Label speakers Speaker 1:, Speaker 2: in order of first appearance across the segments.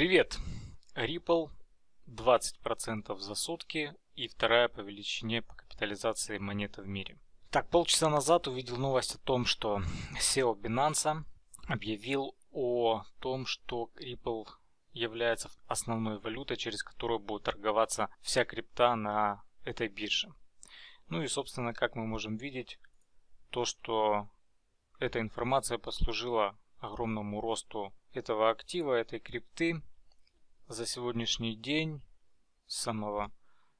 Speaker 1: Привет! Ripple 20% за сутки и вторая по величине по капитализации монета в мире. Так, полчаса назад увидел новость о том, что SEO Binance объявил о том, что Ripple является основной валютой, через которую будет торговаться вся крипта на этой бирже. Ну и, собственно, как мы можем видеть, то, что эта информация послужила огромному росту этого актива, этой крипты за сегодняшний день с самого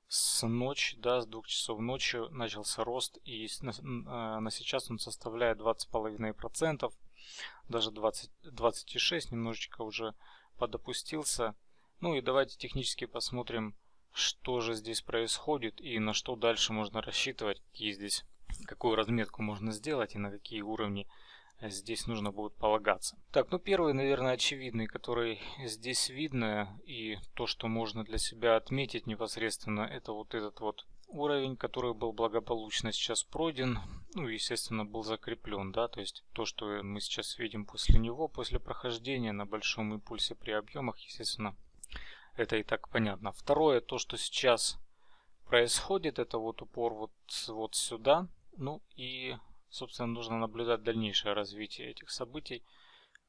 Speaker 1: с ночи, да, с двух часов ночи начался рост и на, э, на сейчас он составляет 20,5%, даже 20, 26, немножечко уже подопустился. Ну и давайте технически посмотрим, что же здесь происходит и на что дальше можно рассчитывать, какие здесь, какую разметку можно сделать и на какие уровни здесь нужно будет полагаться. Так, ну первый, наверное, очевидный, который здесь видно, и то, что можно для себя отметить непосредственно, это вот этот вот уровень, который был благополучно сейчас пройден, ну, естественно, был закреплен, да, то есть то, что мы сейчас видим после него, после прохождения на большом импульсе при объемах, естественно, это и так понятно. Второе, то, что сейчас происходит, это вот упор вот, вот сюда, ну и собственно, нужно наблюдать дальнейшее развитие этих событий,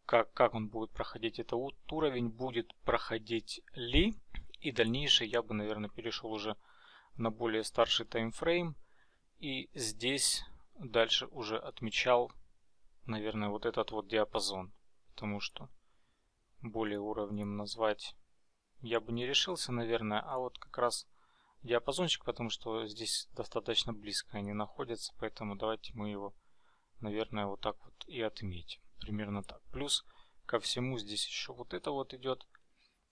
Speaker 1: как, как он будет проходить этот уровень, будет проходить ли, и дальнейшее я бы, наверное, перешел уже на более старший таймфрейм, и здесь дальше уже отмечал, наверное, вот этот вот диапазон, потому что более уровнем назвать я бы не решился, наверное, а вот как раз диапазончик, потому что здесь достаточно близко они находятся, поэтому давайте мы его, наверное, вот так вот и отметим. Примерно так. Плюс ко всему здесь еще вот это вот идет.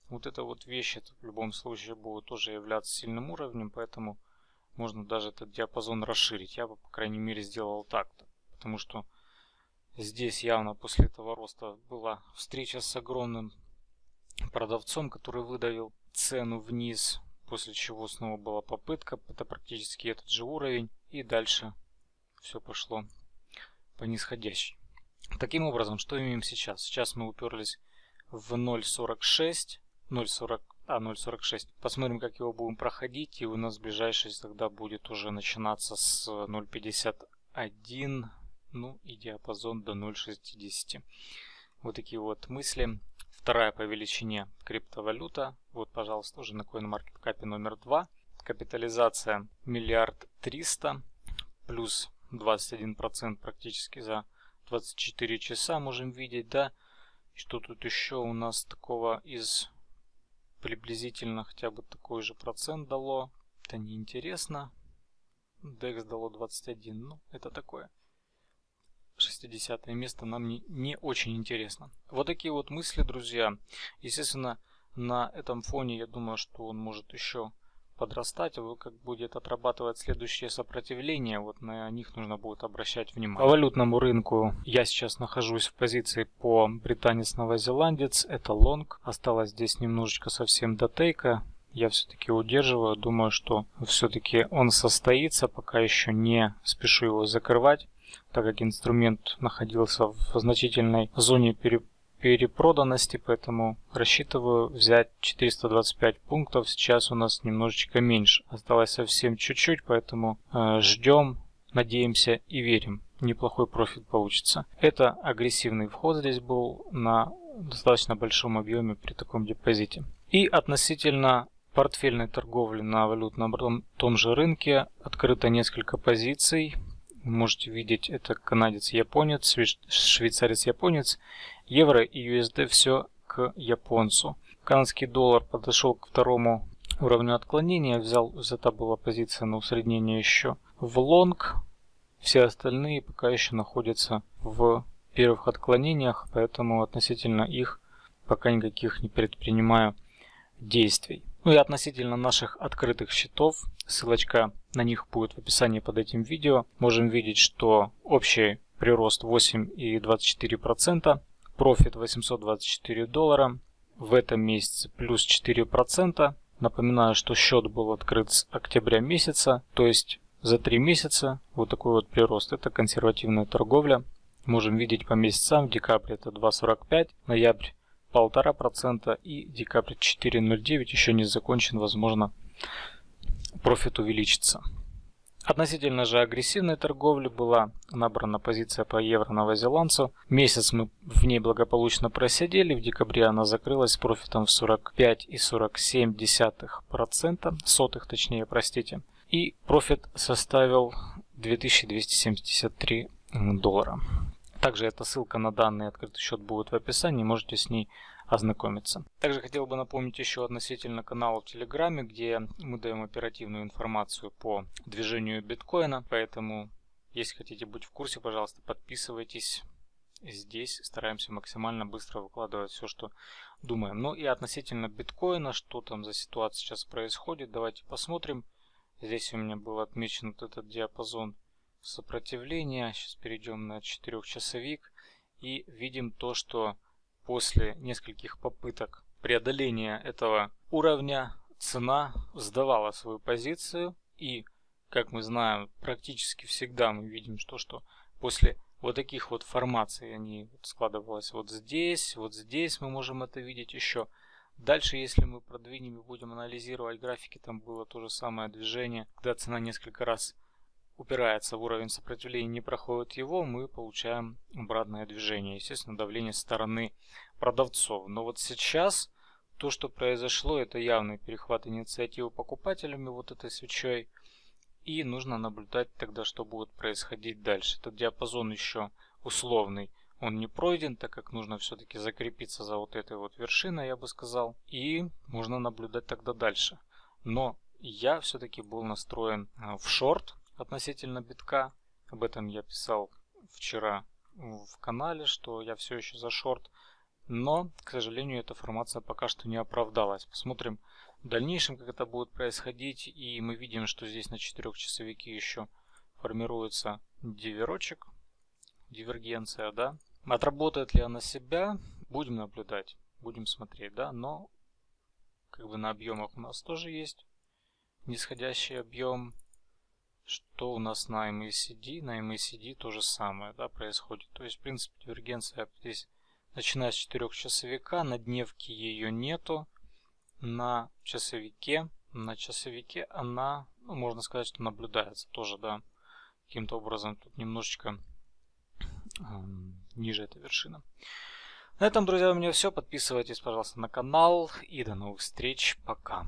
Speaker 1: Вот эта вот вещь, это в любом случае будет тоже являться сильным уровнем, поэтому можно даже этот диапазон расширить. Я бы, по крайней мере, сделал так-то. Потому что здесь явно после этого роста была встреча с огромным продавцом, который выдавил цену вниз после чего снова была попытка, это практически этот же уровень, и дальше все пошло по нисходящей. Таким образом, что имеем сейчас? Сейчас мы уперлись в 0.46, 0.40, а 0.46. Посмотрим, как его будем проходить, и у нас ближайший тогда будет уже начинаться с 0.51, ну и диапазон до 0.60. Вот такие вот мысли. Вторая по величине криптовалюта. Вот, пожалуйста, уже на CoinMarketCap номер 2. Капитализация миллиард триста плюс 21% практически за 24 часа можем видеть, да. Что тут еще у нас такого из приблизительно хотя бы такой же процент дало. Это неинтересно. DEX дало 21, ну это такое. 60 место нам не, не очень интересно. Вот такие вот мысли, друзья. Естественно, на этом фоне я думаю, что он может еще подрастать, а как будет отрабатывать следующее сопротивление, вот на них нужно будет обращать внимание. По валютному рынку я сейчас нахожусь в позиции по британец-новозеландец, это лонг, осталось здесь немножечко совсем до тейка, я все-таки удерживаю, думаю, что все-таки он состоится, пока еще не спешу его закрывать так как инструмент находился в значительной зоне перепроданности, поэтому рассчитываю взять 425 пунктов. Сейчас у нас немножечко меньше. Осталось совсем чуть-чуть, поэтому э, ждем, надеемся и верим. Неплохой профит получится. Это агрессивный вход здесь был на достаточно большом объеме при таком депозите. И относительно портфельной торговли на валютном том же рынке. Открыто несколько позиций. Можете видеть, это канадец-японец, швейцарец-японец, евро и USD все к японцу. Канадский доллар подошел к второму уровню отклонения, взял, взята была позиция на усреднение еще в лонг, все остальные пока еще находятся в первых отклонениях, поэтому относительно их пока никаких не предпринимаю действий. Ну и относительно наших открытых счетов, ссылочка на них будет в описании под этим видео. Можем видеть, что общий прирост 8,24%, профит 824 доллара, в этом месяце плюс 4%. Напоминаю, что счет был открыт с октября месяца, то есть за 3 месяца вот такой вот прирост. Это консервативная торговля. Можем видеть по месяцам, в декабре это 2,45, ноябрь 1,5% и декабрь 4.09 еще не закончен, возможно профит увеличится. Относительно же агрессивной торговли была набрана позиция по евро-новозеландцу. Месяц мы в ней благополучно просидели. В декабре она закрылась с профитом в 45,47%, сотых точнее, простите. И профит составил 2273 доллара. Также эта ссылка на данный открытый счет будет в описании, можете с ней ознакомиться. Также хотел бы напомнить еще относительно канала в Телеграме, где мы даем оперативную информацию по движению биткоина, поэтому если хотите быть в курсе, пожалуйста, подписывайтесь. Здесь стараемся максимально быстро выкладывать все, что думаем. Ну и относительно биткоина, что там за ситуация сейчас происходит, давайте посмотрим. Здесь у меня был отмечен вот этот диапазон сопротивления. Сейчас перейдем на 4-часовик и видим то, что после нескольких попыток преодоления этого уровня цена сдавала свою позицию и как мы знаем практически всегда мы видим что что после вот таких вот формаций они складывалось вот здесь вот здесь мы можем это видеть еще дальше если мы продвинем и будем анализировать графики там было то же самое движение когда цена несколько раз упирается в уровень сопротивления, не проходит его, мы получаем обратное движение. Естественно, давление стороны продавцов. Но вот сейчас то, что произошло, это явный перехват инициативы покупателями вот этой свечой. И нужно наблюдать тогда, что будет происходить дальше. Этот диапазон еще условный. Он не пройден, так как нужно все-таки закрепиться за вот этой вот вершиной, я бы сказал. И можно наблюдать тогда дальше. Но я все-таки был настроен э, в шорт относительно битка. Об этом я писал вчера в канале, что я все еще за шорт. Но, к сожалению, эта формация пока что не оправдалась. Посмотрим в дальнейшем, как это будет происходить. И мы видим, что здесь на 4 часовике еще формируется диверочек, дивергенция, да. Отработает ли она себя, будем наблюдать, будем смотреть, да. Но, как бы на объемах у нас тоже есть нисходящий объем. Что у нас на MACD? На MACD то же самое да, происходит. То есть, в принципе, дивергенция здесь начиная с 4 часовика. На дневке ее нету. На часовике, на часовике она, ну, можно сказать, что наблюдается тоже, да. Каким-то образом тут немножечко ниже эта вершина. На этом, друзья, у меня все. Подписывайтесь, пожалуйста, на канал. И до новых встреч. Пока.